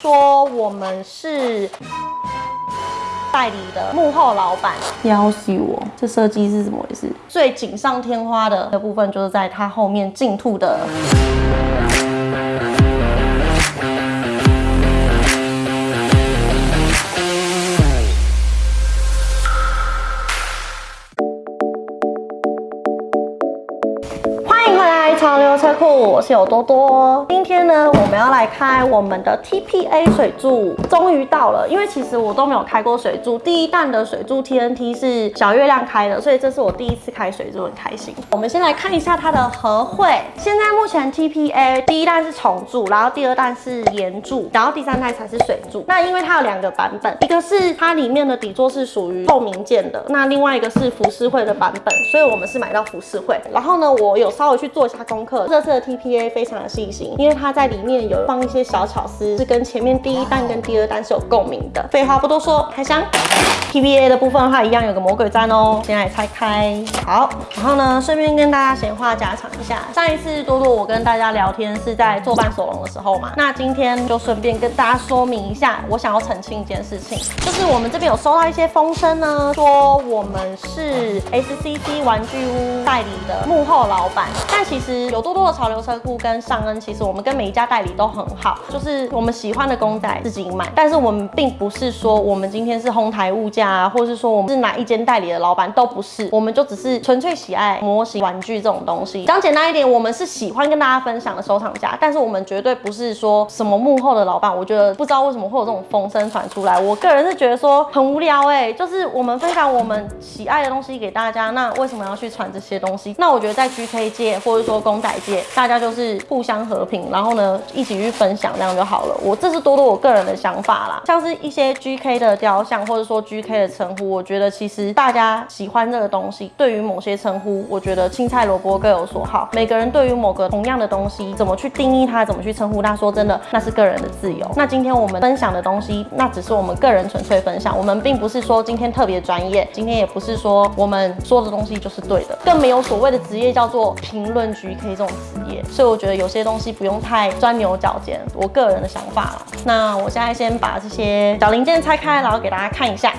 说我们是代理的幕后老板，要死我！这设计是怎么回事？最锦上添花的的部分就是在它后面进兔的。谢，我多多。今天呢，我们要来开我们的 TPA 水柱，终于到了。因为其实我都没有开过水柱，第一弹的水柱 TNT 是小月亮开的，所以这是我第一次开水柱，很开心。我们先来看一下它的合会。现在目前 TPA 第一弹是重柱，然后第二弹是岩柱，然后第三代才是水柱。那因为它有两个版本，一个是它里面的底座是属于透明件的，那另外一个是浮世绘的版本，所以我们是买到浮世绘。然后呢，我有稍微去做一下。功课这次的 TPA 非常的细心，因为它在里面有放一些小巧思，是跟前面第一弹跟第二弹是有共鸣的。废话不多说，开箱。PBA 的部分的话，一样有个魔鬼毡哦，先来拆开。好，然后呢，顺便跟大家闲话家常一下，上一次多多我跟大家聊天是在做伴手龙的时候嘛，那今天就顺便跟大家说明一下，我想要澄清一件事情，就是我们这边有收到一些风声呢，说我们是 SCC 玩具屋代理的幕后老板，但其实。有多多的潮流车跟尚恩，其实我们跟每一家代理都很好，就是我们喜欢的公仔自己买。但是我们并不是说我们今天是哄抬物价啊，或者是说我们是哪一间代理的老板都不是，我们就只是纯粹喜爱模型玩具这种东西。讲简单一点，我们是喜欢跟大家分享的收藏家，但是我们绝对不是说什么幕后的老板。我觉得不知道为什么会有这种风声传出来，我个人是觉得说很无聊哎，就是我们分享我们喜爱的东西给大家，那为什么要去传这些东西？那我觉得在 GK 界或者说公仔界，大家就是是互相和平，然后呢一起去分享，这样就好了。我这是多多我个人的想法啦。像是一些 GK 的雕像，或者说 GK 的称呼，我觉得其实大家喜欢这个东西，对于某些称呼，我觉得青菜萝卜各有所好。每个人对于某个同样的东西，怎么去定义它，怎么去称呼它，说真的，那是个人的自由。那今天我们分享的东西，那只是我们个人纯粹分享，我们并不是说今天特别专业，今天也不是说我们说的东西就是对的，更没有所谓的职业叫做评论 GK 这种。职业，所以我觉得有些东西不用太钻牛角尖，我个人的想法了。那我现在先把这些小零件拆开，然后给大家看一下。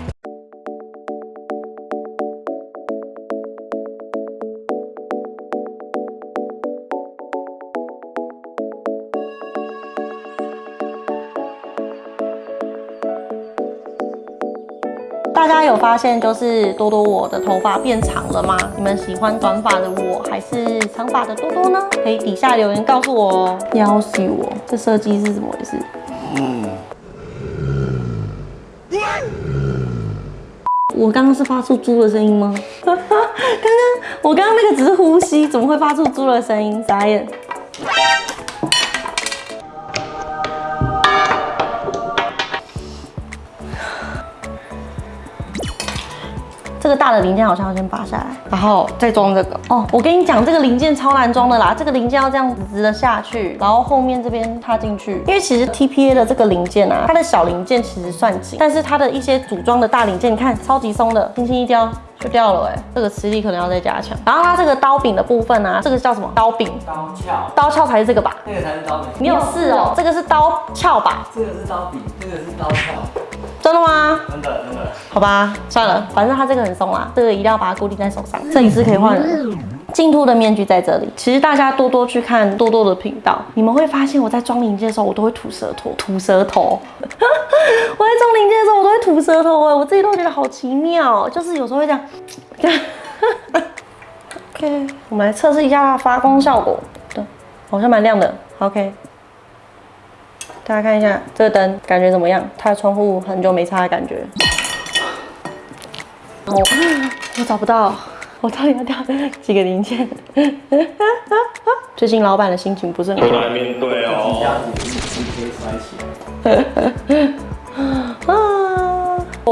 有发现就是多多我的头发变长了吗？你们喜欢短发的我还是长发的多多呢？可以底下留言告诉我哦。要死我！这设计是怎么回事？嗯。我刚刚是发出猪的声音吗？刚刚我刚刚那个只是呼吸，怎么会发出猪的声音？傻眼。这个大的零件好像要先拔下来，然后再装这个哦。我跟你讲，这个零件超难装的啦。这个零件要这样子直的下去，然后后面这边插进去。因为其实 TPA 的这个零件啊，它的小零件其实算紧，但是它的一些组装的大零件，你看超级松的，轻轻一掉就掉了哎。这个磁力可能要再加强。然后它这个刀柄的部分啊，这个叫什么？刀柄？刀鞘？刀鞘才是这个吧？这个才是刀柄。你有试哦？这个是刀鞘吧？这个是刀柄，这个是刀鞘。真的吗？真的真的。好吧，算了，反正它这个很松啊，这个一定要把它固定在手上。摄影师可以换人。净兔的面具在这里。其实大家多多去看多多的频道，你们会发现我在装零件的时候，我都会吐舌头，吐舌头。我在装零件的时候，我都会吐舌头哎，我自己都觉得好奇妙，就是有时候会这样，这样。OK，我们来测试一下它发光效果。对，好像蛮亮的。OK。大家看一下这个灯，感觉怎么样？它的窗户很久没擦的感觉。我我找不到，我到底要掉几个零件？最近老板的心情不是很好。来面对哦。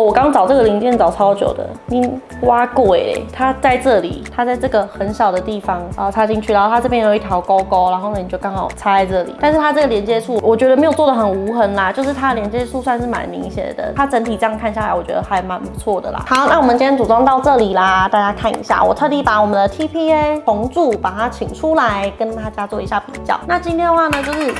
我刚找这个零件找超久的，你挖过哎，它在这里，它在这个很小的地方，然后插进去，然后它这边有一条勾勾，然后呢你就刚好插在这里。但是它这个连接处，我觉得没有做的很无痕啦，就是它的连接处算是蛮明显的。它整体这样看下来，我觉得还蛮不错的啦。好，那我们今天组装到这里啦，大家看一下，我特地把我们的 TPA 红柱把它请出来，跟大家做一下比较。那今天的话呢，就是。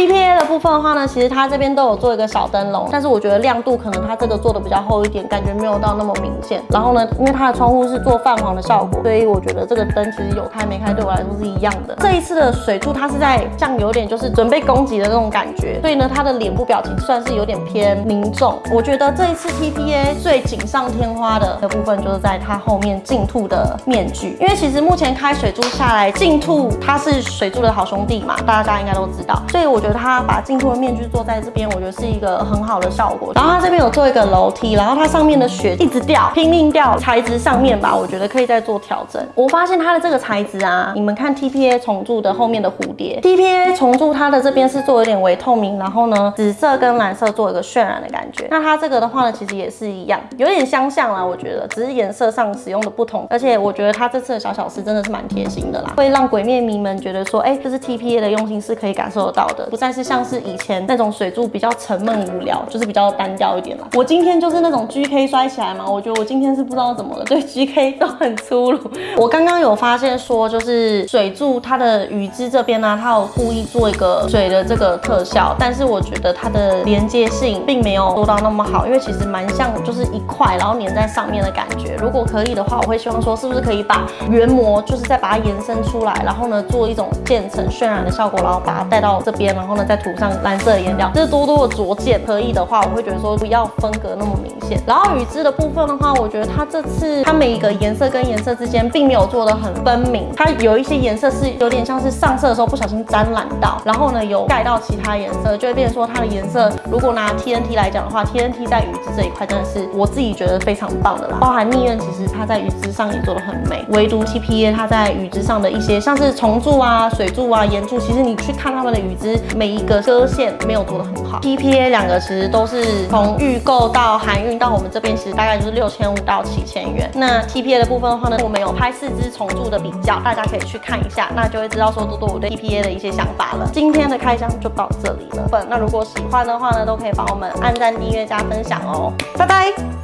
TPA 的部分的话呢，其实它这边都有做一个小灯笼，但是我觉得亮度可能它这个做的比较厚一点，感觉没有到那么明显。然后呢，因为它的窗户是做泛黄的效果，所以我觉得这个灯其实有开没开对我来说是一样的。这一次的水柱它是在像有点就是准备攻击的那种感觉，所以呢，它的脸部表情算是有点偏凝重。我觉得这一次 TPA 最锦上添花的的部分就是在它后面镜兔的面具，因为其实目前开水柱下来，镜兔它是水柱的好兄弟嘛，大家应该都知道，所以我觉得它把镜兔的面具做在这边，我觉得是一个很好的效果。然后它这边有做一个楼梯，然后它上面的雪一直掉，拼命掉，材质上面吧，我觉得可以再做调整。我发现它的这个材质啊，你们看 TPA 重铸的后面的蝴蝶，TPA 重铸它的这边是做有点微透明，然后呢，紫色跟蓝色做一个渲染的感觉。那它这个的话呢，其实也是一样，有点相像啦，我觉得，只是颜色上使用的不同。而且我觉得它这次的小小事真的是蛮贴心的啦，会让鬼灭迷们觉得说，哎，这是 TPA 的用心是可以感受得到的，不再是像是以前那种水柱比较沉闷无聊，就是比较单调一点了。我今天就是那种 GK 摔起来嘛，我觉得我今天是不知道怎么了，对 GK 都很粗鲁。我刚刚有发现说，就是水柱它的羽枝这边呢，它有故意做一个水的这个特效，但是我觉得它的连接性并没有做到那么好，因为其实蛮像就是一块然后粘在上面的感觉。如果可以的话，我会希望说是不是可以把原膜就是再把它延伸出来，然后呢做一种渐层渲染的效果，然后把它带到这边，然后呢再涂上蓝色的颜料，这是多多的拙见。可以的话，我会觉得说不要风格那么明然后羽枝的部分的话，我觉得它这次它每一个颜色跟颜色之间并没有做的很分明，它有一些颜色是有点像是上色的时候不小心沾染到，然后呢有盖到其他颜色，就会变成说它的颜色。如果拿 TNT 来讲的话，TNT 在羽枝这一块真的是我自己觉得非常棒的啦。包含逆刃，其实它在羽枝上也做的很美，唯独 TPA 它在羽枝上的一些像是重铸啊、水柱啊、岩柱，其实你去看它们的羽枝，每一个割线没有做的很好。TPA 两个其实都是从预购到含运到我们这边，其实大概就是六千五到七千元。那 TPA 的部分的话呢，我们有拍四支重铸的比较，大家可以去看一下，那就会知道说多多我对 TPA 的一些想法了。今天的开箱就到这里了，那如果喜欢的话呢，都可以帮我们按赞、订阅、加分享哦，拜拜。